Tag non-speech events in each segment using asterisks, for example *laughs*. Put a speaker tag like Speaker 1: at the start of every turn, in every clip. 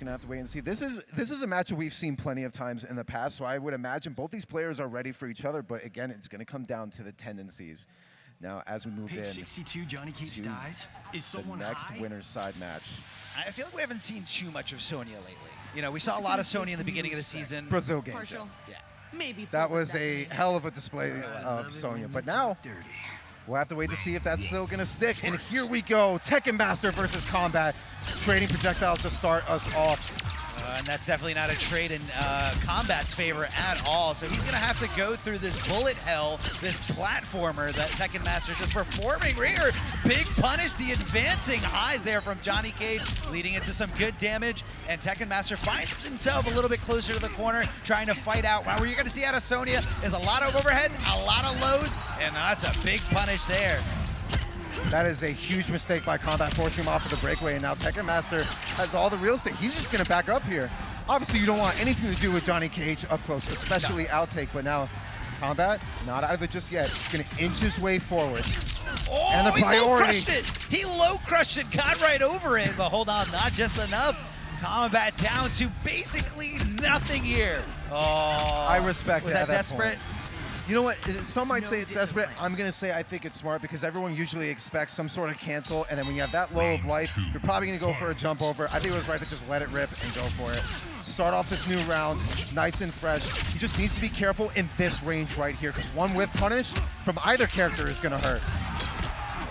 Speaker 1: gonna have to wait and see. This is this is a matchup we've seen plenty of times in the past, so I would imagine both these players are ready for each other. But again, it's gonna come down to the tendencies. Now, as we move
Speaker 2: Page
Speaker 1: in
Speaker 2: 62, Johnny Cage
Speaker 1: to
Speaker 2: dies. Is someone the
Speaker 1: next
Speaker 2: high?
Speaker 1: winner's side match,
Speaker 3: I feel like we haven't seen too much of Sonya lately. You know, we saw a lot of Sonya in the beginning of the season.
Speaker 1: Brazil game.
Speaker 4: Partial.
Speaker 3: Yeah.
Speaker 4: Maybe.
Speaker 1: That was a hell of a display
Speaker 2: I
Speaker 1: of Sonya. But now
Speaker 2: talk dirty.
Speaker 1: We'll have to wait to see if that's still gonna stick. And here we go, Tekken Master versus Combat, trading projectiles to start us off.
Speaker 3: Uh, and that's definitely not a trade in uh, Combat's favor at all. So he's going to have to go through this bullet hell, this platformer that Tekken Master just performing here. Big punish, the advancing highs there from Johnny Cage, leading into some good damage. And Tekken Master finds himself a little bit closer to the corner, trying to fight out. What you're going to see out of Sonya is a lot of overheads, a lot of lows, and that's a big punish there.
Speaker 1: That is a huge mistake by Combat, forcing him off of the breakaway. And now Tekken Master has all the real estate. He's just going to back up here. Obviously, you don't want anything to do with Johnny Cage up close, especially outtake. But now Combat, not out of it just yet. He's going to inch his way forward.
Speaker 3: Oh,
Speaker 1: And the
Speaker 3: he low crushed it. He low crushed it, got right over it, but hold on, not just enough. Combat down to basically nothing here. Oh,
Speaker 1: I respect
Speaker 3: was that
Speaker 1: that
Speaker 3: desperate?
Speaker 1: point. You know what? Some might
Speaker 2: No
Speaker 1: say it's desperate.
Speaker 2: discipline.
Speaker 1: I'm gonna say I think it's smart because everyone usually expects some sort of cancel, and then when you have that low of life, you're probably gonna go for a jump over. I think it was right to just let it rip and go for it. Start off this new round nice and fresh. He just needs to be careful in this range right here because one with punish from either character is gonna hurt.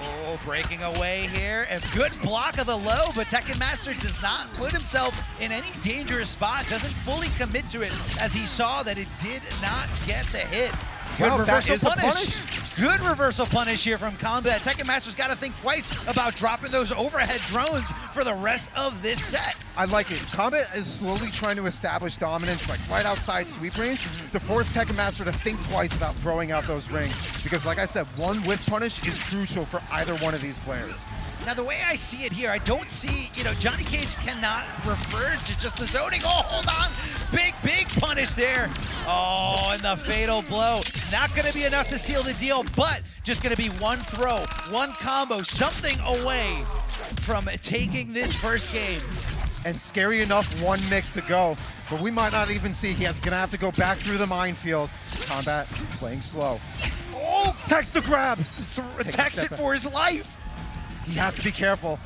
Speaker 3: Oh, breaking away here. A good block of the low, but Tekken Master does not put himself in any dangerous spot. Doesn't fully commit to it as he saw that it did not get the hit. Good
Speaker 1: Wow, that
Speaker 3: reversal
Speaker 1: is a
Speaker 3: punish. Good reversal punish here from Combat. Tekken Master's got to think twice about dropping those overhead drones for the rest of this set.
Speaker 1: I like it. Combat is slowly trying to establish dominance, like right outside sweep range, mm-hmm. to force Tekken Master to think twice about throwing out those rings. Because, like I said, one with punish is crucial for either one of these players.
Speaker 3: Now, the way I see it here, I don't see, you know, Johnny Cage cannot refer to just the zoning. Oh, hold on. Big, big punish there. Oh, and the fatal blow. Not going to be enough to seal the deal, but just going to be one throw, one combo, something away from taking this first game.
Speaker 1: And scary enough, one mix to go. But we might not even see. He's gonna have to go back through the minefield. Combat playing slow.
Speaker 3: Oh,
Speaker 1: Text the grab.
Speaker 3: th-
Speaker 1: Takes a
Speaker 3: attacks
Speaker 1: step
Speaker 3: it
Speaker 1: back.
Speaker 3: for his life.
Speaker 1: He has to be careful.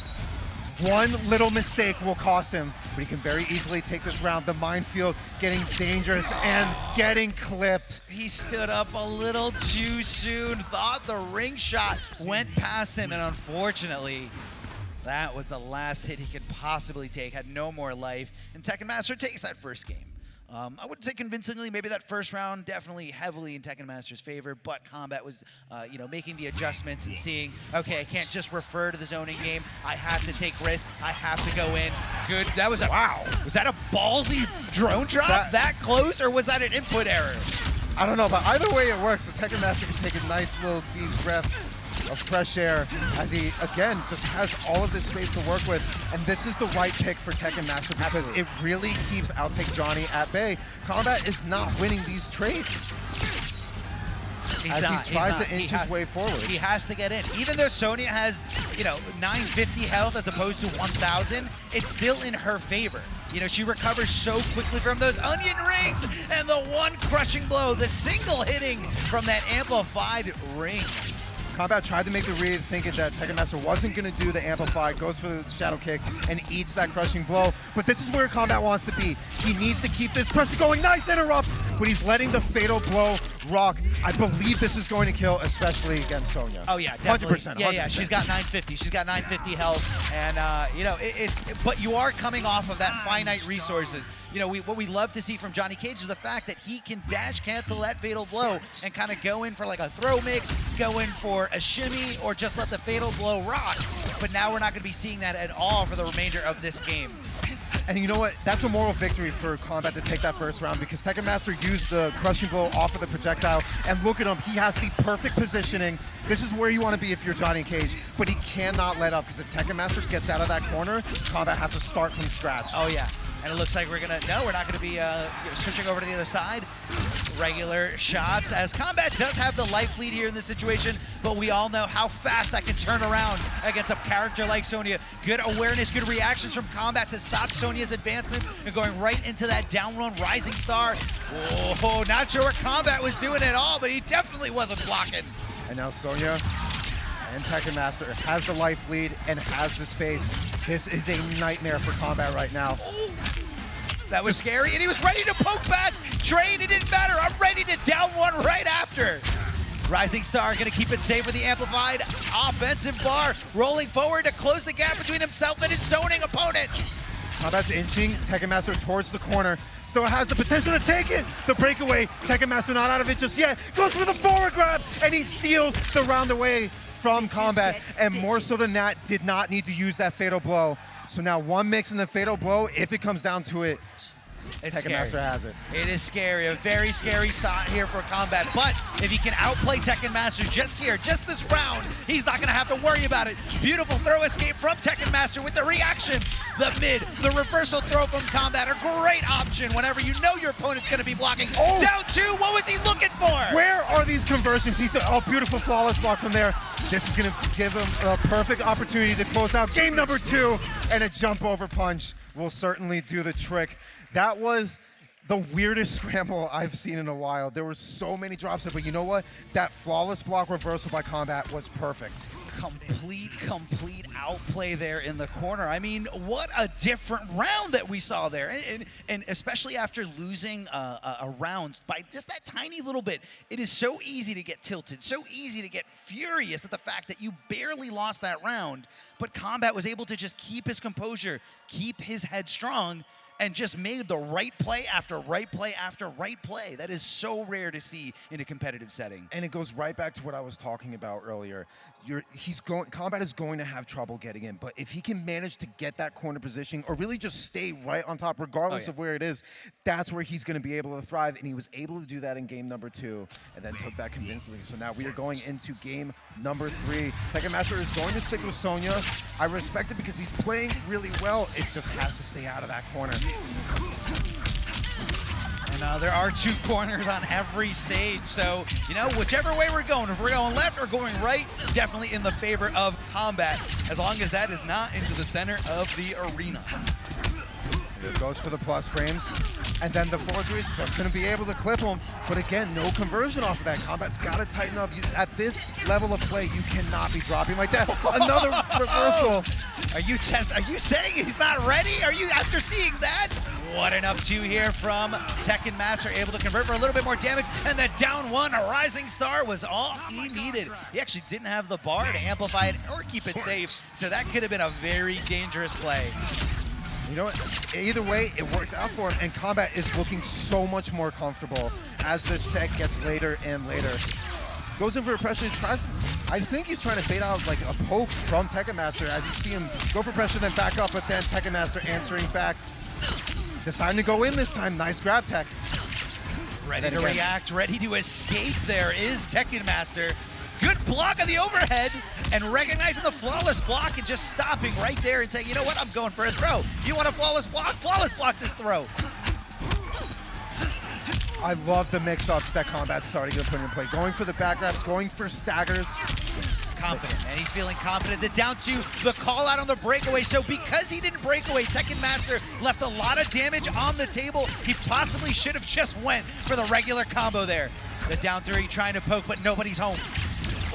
Speaker 1: One little mistake will cost him, but he can very easily take this round. The minefield getting dangerous and getting clipped.
Speaker 3: He stood up a little too soon, thought the ring shot went past him, and unfortunately, that was the last hit he could possibly take, had no more life, and Tekken Master takes that first game. Um, I wouldn't say convincingly, maybe that first round definitely heavily in Tekken Master's favor, but Combat was, uh, you know, making the adjustments and seeing, okay, I can't just refer to the zoning game. I have to take risks. I have to go in. Good. That was a wow. Was that a ballsy drone drop
Speaker 1: That-
Speaker 3: that close, or was that an input error?
Speaker 1: I don't know, but either way it works. The Tekken Master can take a nice little deep breath of fresh air as he, again, just has all of this space to work with. And this is the right pick for Tekken Master because it really keeps Outtake Johnny at bay. Combat is not winning these trades.
Speaker 3: He's
Speaker 1: As he
Speaker 3: not, he's
Speaker 1: tries to inch his way forward.
Speaker 3: He has to get in. Even though Sonya has, you know, 950 health as opposed to 1,000, it's still in her favor. You know, she recovers so quickly from those onion rings and the one crushing blow, the single hitting from that amplified ring.
Speaker 1: Combat tried to make the read, thinking that Tekken Master wasn't going to do the Amplify, goes for the Shadow Kick, and eats that crushing blow. But this is where Combat wants to be. He needs to keep this pressure going. Nice interrupt, but he's letting the Fatal Blow rock. I believe this is going to kill, especially against Sonya.
Speaker 3: Oh yeah, definitely.
Speaker 1: 100%.
Speaker 3: Yeah, yeah. She's got 950. She's got 950 health, and uh, you know it, it's. But you are coming off of that finite resources. You know, we, what we love to see from Johnny Cage is the fact that he can dash cancel that fatal blow and kind of go in for like a throw mix, go in for a shimmy, or just let the fatal blow rock. But now we're not going to be seeing that at all for the remainder of this game.
Speaker 1: And you know what? That's a moral victory for Combat to take that first round because Tekken Master used the crushing blow off of the projectile. And look at him. He has the perfect positioning. This is where you want to be if you're Johnny Cage. But he cannot let up because if Tekken Master gets out of that corner, Combat has to start from scratch.
Speaker 3: Oh yeah. And it looks like we're gonna no, we're not gonna be uh, switching over to the other side. regular shots as Combat does have the life lead here in this situation, but we all know how fast that can turn around against a character like Sonya. Good awareness, good reactions from Combat to stop Sonya's advancement and going right into that down run Rising Star. Oh, not sure what Combat was doing at all, but he definitely wasn't blocking.
Speaker 1: And now Sonya and Tekken Master has the life lead and has the space. This is a nightmare for Combat right now.
Speaker 3: Oh, that was scary, and he was ready to poke back. Train, it didn't matter. I'm ready to down one right after. Rising Star gonna keep it safe with the amplified offensive bar, rolling forward to close the gap between himself and his zoning opponent.
Speaker 1: Combat's inching Tekken Master towards the corner. Still has the potential to take it. The breakaway, Tekken Master not out of it just yet. Goes for the forward grab, and he steals the round away from Combat. And more so than that, did not need to use that fatal blow. So now one mix in the fatal blow, if it comes down to it,
Speaker 3: It's
Speaker 1: Tekken
Speaker 3: scary.
Speaker 1: Master has it.
Speaker 3: It is scary, a very scary start here for Combat. But if he can outplay Tekken Master just here, just this round, he's not gonna have to worry about it. Beautiful throw escape from Tekken Master with the reaction. The mid, the reversal throw from Combat, a great option whenever you know your opponent's gonna be blocking.
Speaker 1: Oh.
Speaker 3: Down two, what was he looking for?
Speaker 1: Where are these conversions? He said, oh, beautiful flawless block from there. This is gonna give him a perfect opportunity to close out game number two, and a jump over punch will certainly do the trick. That was the weirdest *laughs* scramble I've seen in a while. There were so many drops, there, but you know what? That flawless block reversal by Combat was perfect.
Speaker 3: complete, complete outplay there in the corner. I mean, what a different round that we saw there. And, and, and especially after losing uh, a, a round by just that tiny little bit, it is so easy to get tilted, so easy to get furious at the fact that you barely lost that round. But Combat was able to just keep his composure, keep his head strong, and just made the right play after right play after right play. That is so rare to see in a competitive setting.
Speaker 1: And it goes right back to what I was talking about earlier. You're, he's going. Combat is going to have trouble getting in, but if he can manage to get that corner position, or really just stay right on top, regardless
Speaker 3: Oh, yeah.
Speaker 1: of where it is, that's where he's going to be able to thrive. And he was able to do that in game number two, and then took that convincingly. So now we are going into game number three. Tekken Master is going to stick with Sonya. I respect it because he's playing really well. It just has to stay out of that corner.
Speaker 3: And uh, there are two corners on every stage, so you know whichever way we're going, if we're going left or going right, definitely in the favor of combat, as long as that is not into the center of the arena.
Speaker 1: It goes for the plus frames. And then the 4-3 is just going to be able to clip him. But again, no conversion off of that. Combat's got to tighten up. You, at this level of play, you cannot be dropping like that. *laughs* Another reversal.
Speaker 3: Are you test? Are you saying he's not ready? Are you after seeing that? What an up two here from Tekken Master, able to convert for a little bit more damage, and the down one, a rising star, was all he needed. He actually didn't have the bar to amplify it or keep it safe, so that could have been a very dangerous play.
Speaker 1: You know what? Either way, it worked out for him. And Combat is looking so much more comfortable as this set gets later and later. Goes in for a pressure, tries, I think he's trying to bait out like a poke from Tekken Master as you see him go for pressure, then back up, but then Tekken Master answering back. Deciding to go in this time. Nice grab tech.
Speaker 3: Ready to react, ready to escape there is Tekken Master. Good block on the overhead and recognizing the flawless block and just stopping right there and saying, you know what, I'm going for a throw. You want a flawless block? Flawless block this throw.
Speaker 1: I love the mix-ups that Combat's starting to put in play. Going for the back grabs, going for staggers.
Speaker 3: Confident, and he's feeling confident. The down two, the call out on the breakaway. So because he didn't break away, Tekken Master left a lot of damage on the table. He possibly should have just went for the regular combo there. The down three trying to poke, but nobody's home.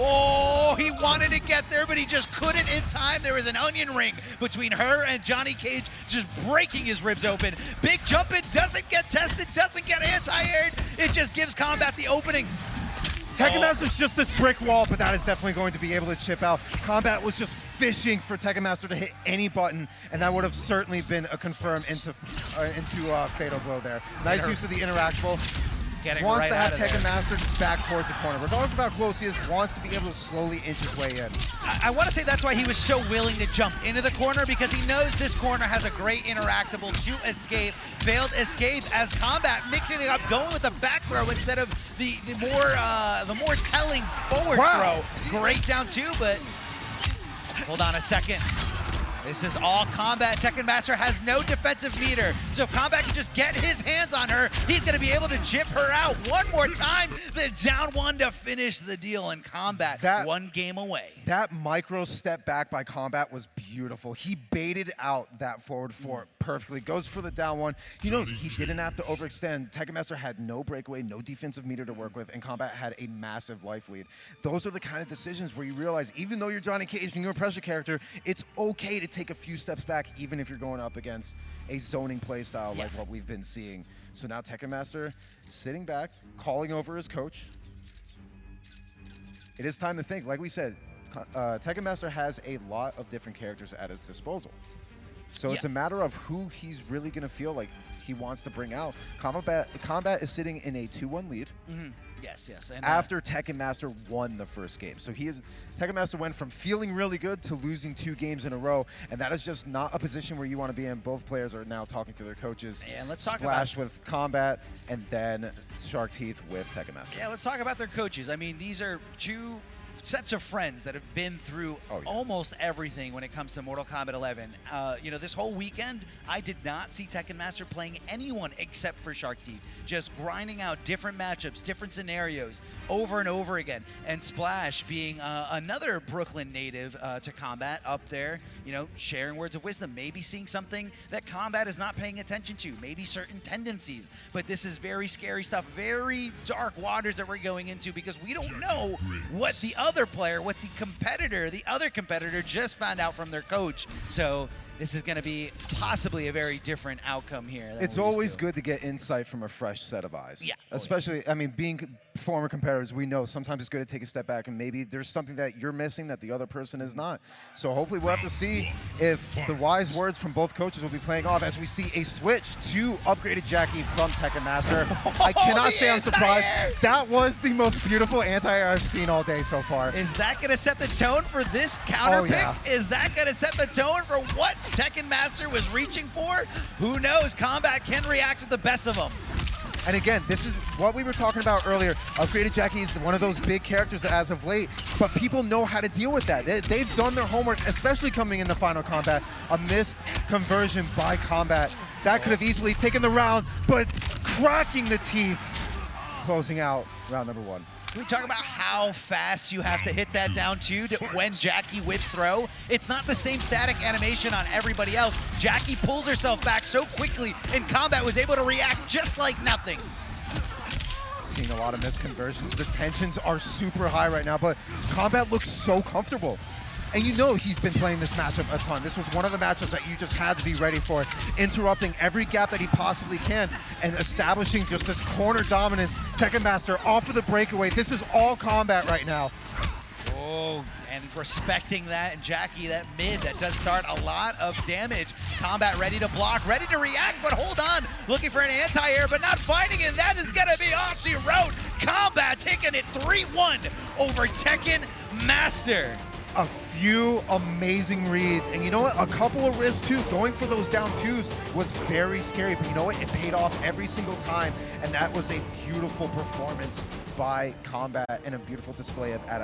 Speaker 3: Oh, he wanted to get there, but he just couldn't in time. There was an onion ring between her and Johnny Cage, just breaking his ribs open. Big jump in, doesn't get tested, doesn't get anti-aired. It just gives Combat the opening.
Speaker 1: Tekken. Master's just this brick wall, but that is definitely going to be able to chip out. Combat was just fishing for Tekken Master to hit any button, and that would have certainly been a confirm into uh, into uh, Fatal Blow there. Nice use of the interactable.
Speaker 3: Getting
Speaker 1: Wants
Speaker 3: right
Speaker 1: to have Tekken. Master back towards the corner. Regardless of how close he is, wants to be able to slowly inch his way in.
Speaker 3: I, I want to say that's why he was so willing to jump into the corner because he knows this corner has a great interactable to escape. Failed escape as combat, mixing it up, going with the back throw instead of the, the more uh, the more telling forward
Speaker 1: Wow.
Speaker 3: throw. Great down two, but hold on a second. This is all combat. Tekken Master has no defensive meter. So if combat can just get his hands on her, he's going to be able to chip her out one more time. The down one to finish the deal in combat.
Speaker 1: That-
Speaker 3: one game away.
Speaker 1: That micro step back by Combat was beautiful. He baited out that forward four perfectly. Goes for the down one. He knows he didn't have to overextend. Tekken Master had no breakaway, no defensive meter to work with, and Combat had a massive life lead. Those are the kind of decisions where you realize, even though you're Johnny Cage and you're a pressure character, it's okay to take a few steps back, even if you're going up against a zoning playstyle like what we've been seeing. So now Tekken Master sitting back, calling over his coach, it is time to think. Like we said, uh, Tekken Master has a lot of different characters at his disposal. So it's a matter of who he's really going to feel like he wants to bring out. Combat, Combat is sitting in a 2-1 lead
Speaker 3: Mhm. Yes, yes. And, uh,
Speaker 1: after Tekken Master won the first game. So he is Tekken Master went from feeling really good to losing two games in a row, and that is just not a position where you want to be in. Both players are now talking to their coaches.
Speaker 3: And let's talk
Speaker 1: Splash
Speaker 3: about-
Speaker 1: with Combat, and then Shark Teeth with Tekken Master.
Speaker 3: Yeah, let's talk about their coaches. I mean, these are two sets of friends that have been through
Speaker 1: Oh, yeah.
Speaker 3: almost everything when it comes to Mortal Kombat 11. Uh, you know, this whole weekend, I did not see Tekken Master playing anyone except for Shark Teeth, just grinding out different matchups, different scenarios over and over again. And Splash being uh, another Brooklyn native uh, to combat up there, you know, sharing words of wisdom, maybe seeing something that combat is not paying attention to, maybe certain tendencies. But this is very scary stuff, very dark waters that we're going into because we don't know what the other player, what the competitor, the other competitor just found out from their coach. So this is going to be possibly a very different outcome here.
Speaker 1: It's always good to get insight from a fresh set of eyes.
Speaker 3: Yeah. Oh, yeah.
Speaker 1: Especially, I mean, being former competitors, we know sometimes it's good to take a step back and maybe there's something that you're missing that the other person is not. So hopefully we'll have to see if the wise words from both coaches will be playing off as we see a switch to upgraded Jacqui from Tekken Master. *laughs* I cannot
Speaker 3: oh,
Speaker 1: say I'm surprised. That was the most beautiful anti-air I've seen all day so far.
Speaker 3: Is that going to set the tone for this counter
Speaker 1: Oh,
Speaker 3: pick?
Speaker 1: yeah.
Speaker 3: Is that going to set the tone for what Tekken Master was reaching for? Who knows? Combat can react to the best of them.
Speaker 1: And again, this is what we were talking about earlier. Upgraded Jacqui is one of those big characters as of late, but people know how to deal with that. They, they've done their homework, especially coming in the Final Kombat. A missed conversion by combat. That could have easily taken the round, but cracking the teeth, closing out round number one.
Speaker 3: We talk about how fast you have to hit that down two to when Jacqui whips throw? It's not the same static animation on everybody else. Jacqui pulls herself back so quickly, and Combat was able to react just like nothing.
Speaker 1: Seeing a lot of missed conversions. The tensions are super high right now, but Combat looks so comfortable. And you know he's been playing this matchup a ton. This was one of the matchups that you just had to be ready for, interrupting every gap that he possibly can and establishing just this corner dominance. Tekken Master off of the breakaway. This is all combat right now.
Speaker 3: Oh, and respecting that, and Jacqui, that mid, that does start a lot of damage. Combat ready to block, ready to react, but hold on, looking for an anti-air, but not finding it. That is gonna be all she wrote. Combat taking it 3-1 over Tekken Master.
Speaker 1: A few amazing reads. And you know what? A couple of risks too. Going for those down twos was very scary, but you know what? It paid off every single time. And that was a beautiful performance by Combat and a beautiful display of adap-